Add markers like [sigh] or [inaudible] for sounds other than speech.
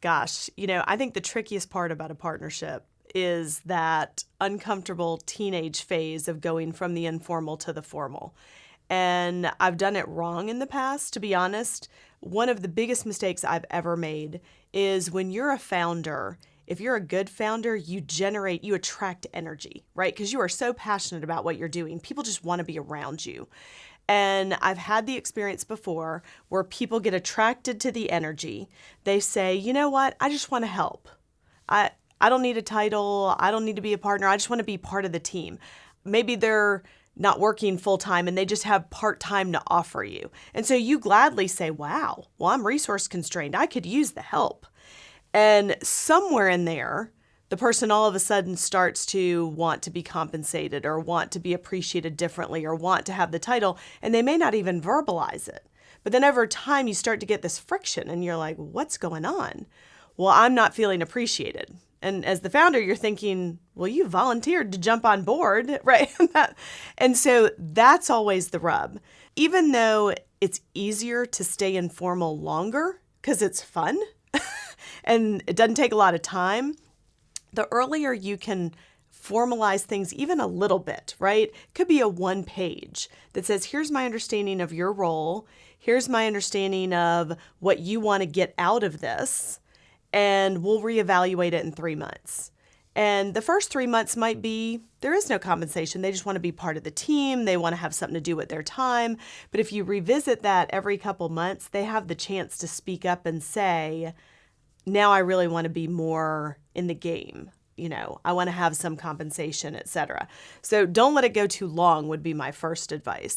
Gosh, you know, I think the trickiest part about a partnership is that uncomfortable teenage phase of going from the informal to the formal. And I've done it wrong in the past, to be honest. One of the biggest mistakes I've ever made is when you're a founder, if you're a good founder, you generate, you attract energy, right? Because you are so passionate about what you're doing. People just want to be around you. And I've had the experience before where people get attracted to the energy. They say, you know what, I just want to help. I, I don't need a title. I don't need to be a partner. I just want to be part of the team. Maybe they're not working full time and they just have part time to offer you. And so you gladly say, wow, well, I'm resource constrained. I could use the help. And somewhere in there, the person all of a sudden starts to want to be compensated or want to be appreciated differently or want to have the title, and they may not even verbalize it. But then over time, you start to get this friction, and you're like, what's going on? Well, I'm not feeling appreciated. And as the founder, you're thinking, well, you volunteered to jump on board, [laughs] right? and so that's always the rub. Even though it's easier to stay informal longer because it's fun [laughs] and it doesn't take a lot of time, the earlier you can formalize things even a little bit, right? Could be a one page that says, here's my understanding of your role. Here's my understanding of what you want to get out of this. And we'll reevaluate it in three months. And the first three months might be there is no compensation. They just want to be part of the team. They want to have something to do with their time. But if you revisit that every couple months, they have the chance to speak up and say, now I really want to be more in the game. You know, I want to have some compensation, etc. So don't let it go too long would be my first advice.